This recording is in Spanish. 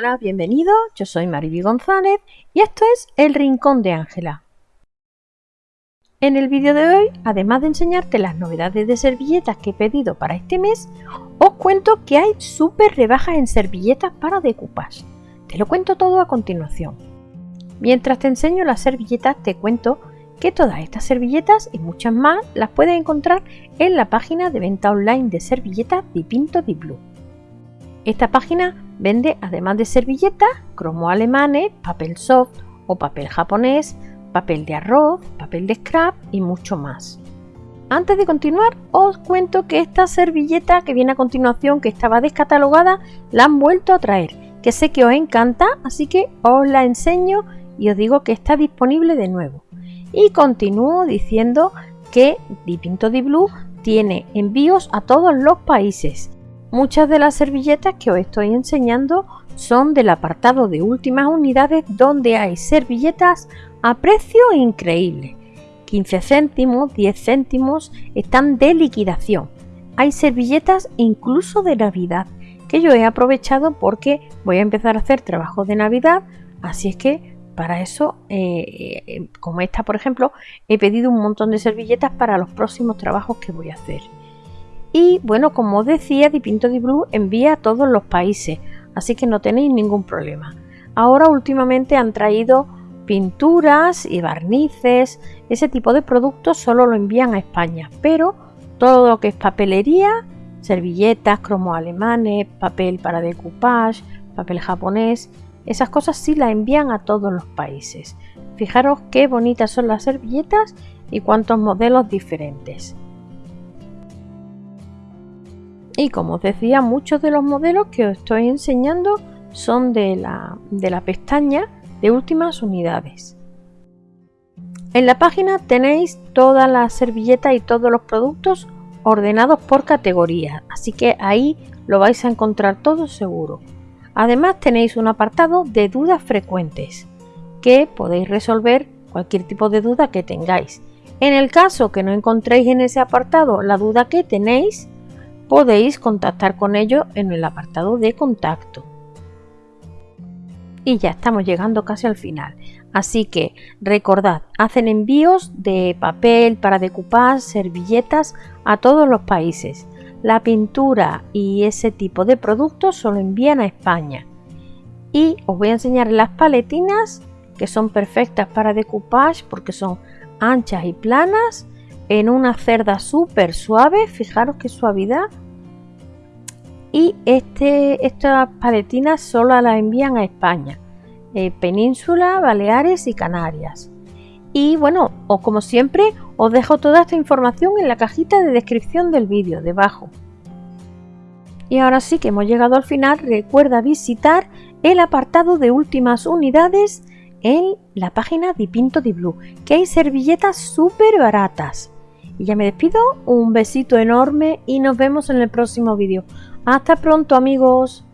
Hola, bienvenido, yo soy Mariby González y esto es El Rincón de Ángela. En el vídeo de hoy, además de enseñarte las novedades de servilletas que he pedido para este mes, os cuento que hay súper rebajas en servilletas para decoupage. Te lo cuento todo a continuación. Mientras te enseño las servilletas, te cuento que todas estas servilletas y muchas más las puedes encontrar en la página de venta online de servilletas Dipinto Di Blue. Esta página vende, además de servilletas, cromo alemanes, papel soft o papel japonés, papel de arroz, papel de scrap y mucho más. Antes de continuar, os cuento que esta servilleta que viene a continuación, que estaba descatalogada, la han vuelto a traer, que sé que os encanta, así que os la enseño y os digo que está disponible de nuevo. Y continúo diciendo que Dipinto Di Blue tiene envíos a todos los países Muchas de las servilletas que os estoy enseñando son del apartado de últimas unidades donde hay servilletas a precio increíble. 15 céntimos, 10 céntimos están de liquidación. Hay servilletas incluso de Navidad que yo he aprovechado porque voy a empezar a hacer trabajos de Navidad, así es que para eso, eh, eh, como esta por ejemplo, he pedido un montón de servilletas para los próximos trabajos que voy a hacer. Y bueno, como os decía, Dipinto Di Blue envía a todos los países, así que no tenéis ningún problema. Ahora últimamente han traído pinturas y barnices, ese tipo de productos solo lo envían a España, pero todo lo que es papelería, servilletas, cromos alemanes, papel para decoupage, papel japonés, esas cosas sí las envían a todos los países. Fijaros qué bonitas son las servilletas y cuántos modelos diferentes. Y como os decía, muchos de los modelos que os estoy enseñando son de la, de pestaña de últimas unidades. En la página tenéis todas las servilletas y todos los productos ordenados por categoría, así que ahí lo vais a encontrar todo seguro. Además tenéis un apartado de dudas frecuentes que podéis resolver cualquier tipo de duda que tengáis. En el caso que no encontréis en ese apartado la duda que tenéis, podéis contactar con ellos en el apartado de contacto. Y ya estamos llegando casi al final. Así que recordad, hacen envíos de papel para decupar, servilletas a todos los países. La pintura y ese tipo de productos solo envían a España. Y os voy a enseñar las paletinas que son perfectas para decoupage porque son anchas y planas en una cerda súper suave, fijaros qué suavidad. Y este, estas paletinas solo las envían a España, eh, Península, Baleares y Canarias. Y bueno, o como siempre, os dejo toda esta información en la cajita de descripción del vídeo, debajo. Y ahora sí que hemos llegado al final, recuerda visitar el apartado de últimas unidades en la página de Pinto di Blue, que hay servilletas súper baratas. Y ya me despido, un besito enorme y nos vemos en el próximo vídeo. Hasta pronto amigos.